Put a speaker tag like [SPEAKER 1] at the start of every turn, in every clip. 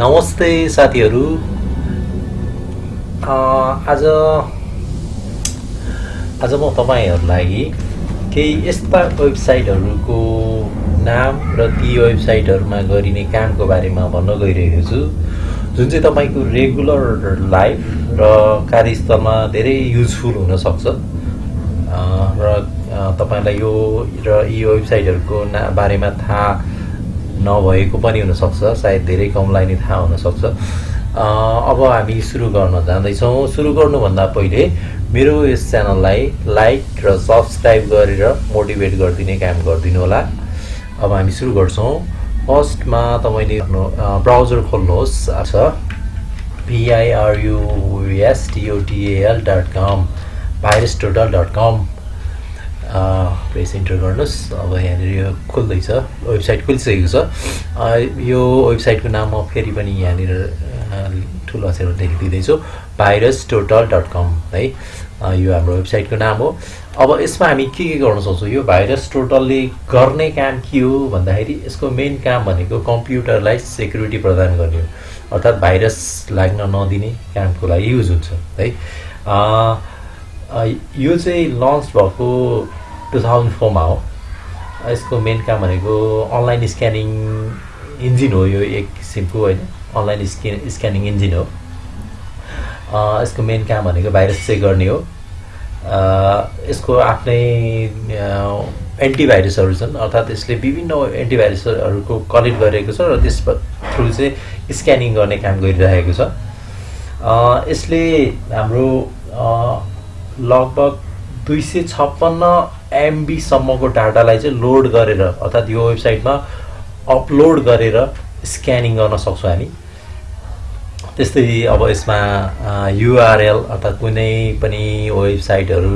[SPEAKER 1] नमस्ते साथीहरू। आज आज म तपाईँहरूलाई केही यस्ता वेबसाइटहरूको नाम र ती वेबसाइटहरूमा गरिने कामको बारेमा भन्न गइरहेको छु। जुन चाहिँ तपाईँको रेगुलर लाइफ र कार्यस्थलमा धेरै युजफुल हुनसक्छ। र तपाईँलाई यो र यी वेबसाइटहरूको ना बारेमा थाहा नभएको पनि हुनसक्छ सायद धेरै कमलाई नै थाहा हुनसक्छ। अब हामी सुरु गर्न जाँदैछौँ। सुरु गर्नुभन्दा पहिले मेरो यस च्यानललाई लाइक र सब्सक्राइब गरेर मोटिभेट गरिदिने काम गरिदिनु होला। अब हामी सुरु गर्छौँ। फर्स्टमा तपाईँले आफ्नो ब्राउजर खोल्नुहोस्। छ पिआइआरयुएसटिओटिएल dot com virus total dot com press enter गर्नुहोस्। अब यहाँनिर यो खोल्दैछ वेबसाइट खोलिसकेको छ। यो वेबसाइटको नाम म फेरि पनि यहाँनिर ठुलो अक्षरमा लेखिदिँदैछु। भाइरस टोटल डट कम है। यो हाम्रो वेबसाइटको नाम हो। अब यसमा हामी के के गर्न सक्छौँ? यो भाइरस टोटलले गर्ने काम के हो भन्दाखेरि यसको मेन काम भनेको कम्प्युटरलाई सेक्युरिटी प्रदान गर्ने हो। अर्थात् भाइरस लाग्न नदिने कामको लागि युज हुन्छ है। यो चाहिँ लन्च भएको टु थाउजन्ड फोरमा हो यसको मेन काम भनेको अनलाइन स्क्यानिङ इन्जिन हो यो एक किसिमको होइन। अनलाइन स्क्यान स्क्यानिङ इन्जिन हो। यसको मेन काम भनेको भाइरस चेक गर्ने हो। यसको आफ्नै एन्टिभाइरसहरू छन् अर्थात् यसले विभिन्न एन्टिभाइरसहरूको कलेक्ट गरेको छ र त्यस थ्रु चाहिँ स्क्यानिङ गर्ने काम गरिरहेको छ। यसले हाम्रो लगभग दुई सय छप्पन्न एमबीसम्मको डाटालाई चाहिँ लोड गरेर अर्थात् यो वेबसाइटमा अपलोड गरेर स्क्यानिङ गर्न सक्छौँ हामी। त्यस्तै अब यसमा युआरएल अर्थात् कुनै पनि वेबसाइटहरू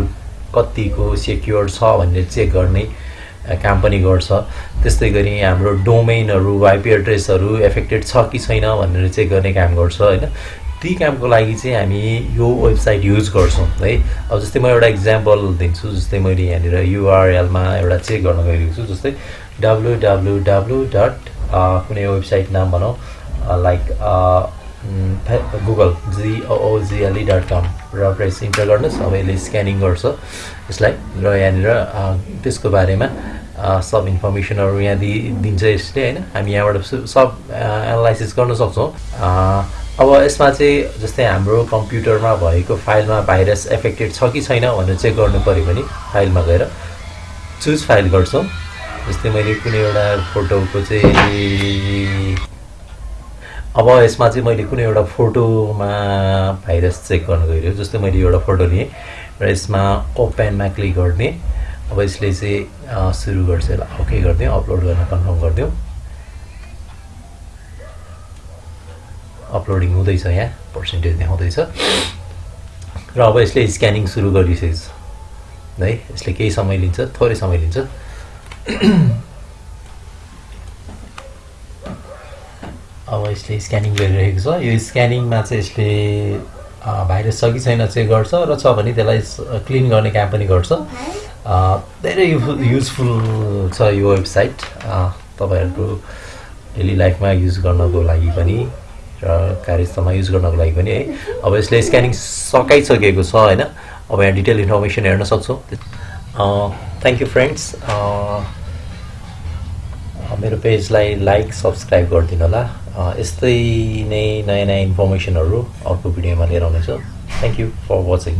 [SPEAKER 1] कतिको सेक्योर छ भन्ने चेक गर्ने काम पनि गर्छ। त्यस्तै गरी हाम्रो डोमेनहरू आइपी एड्रेसहरू एफेक्टेड छ कि छैन भनेर चेक गर्ने काम गर्छ होइन? ती कामको लागि चाहिँ हामी यो वेबसाइट युज गर्छौँ है। अब जस्तै म एउटा इक्जाम्पल दिन्छु जस्तै मैले यहाँनिर युआरएलमा एउटा चेक गर्न गइरहेको छु जस्तै डब्लु डब्लु डब्लु डट कुनै वेबसाइट नाम भनौँ like Google G O O G L E dot com र प्रेस इन्टर गर्नुहोस् अब यसले स्क्यानिङ गर्छ यसलाई र यहाँनिर त्यसको बारेमा सब इन्फर्मेसनहरू यहाँ दि दिन्छ यसले होइन। हामी यहाँबाट सब एनालाइसिस गर्न सक्छौँ। अब यसमा चाहिँ जस्तै हाम्रो कम्प्युटरमा भएको फाइलमा भाइरस एफेक्टेड छ कि छैन भनेर चेक गर्नु पऱ्यो भने फाइलमा गएर चुज फाइल गर्छौँ। जस्तै मैले कुनै एउटा फोटोको चाहिँ अब यसमा चाहिँ मैले कुनै एउटा फोटोमा भाइरस चेक गर्न गइरहेको जस्तै मैले एउटा फोटो लिएँ र यसमा ओपेनमा क्लिक गर्ने। अब यसले चाहिँ सुरु गर्छ। यसलाई ओके गरिदिउँ अपलोड गर्न कन्फर्म गरिदिउँ। अपलोडिङ हुँदैछ यहाँ पर्सेन्टेज देखाउँदैछ र अब यसले स्क्यानिङ सुरु गरिसकेको छ। है यसले केही समय लिन्छ थोरै समय लिन्छ। अब यसले स्क्यानिङ गरिरहेको छ। यो स्क्यानिङमा चाहिँ यसले भाइरस छ कि छैन चेक गर्छ र छ भने त्यसलाई क्लिन गर्ने काम पनि गर्छ। धेरै युजफुल छ यो वेबसाइट तपाईँहरूको डेली लाइफमा युज गर्नको लागि पनि कार्यस्थलमा युज गर्नको लागि पनि है। अब यसले स्क्यानिङ सकाइसकेको छ होइन। अब यहाँ डिटेल इन्फर्मेसन हेर्न सक्छौँ। थ्याङ्क यू फ्रेन्ड्स मेरो पेजलाई लाइक सब्सक्राइब गरिदिनु होला। यस्तै नै नयाँ नयाँ इन्फर्मेसनहरू अर्को भिडियोमा लिएर आउनेछु। Thank you for watching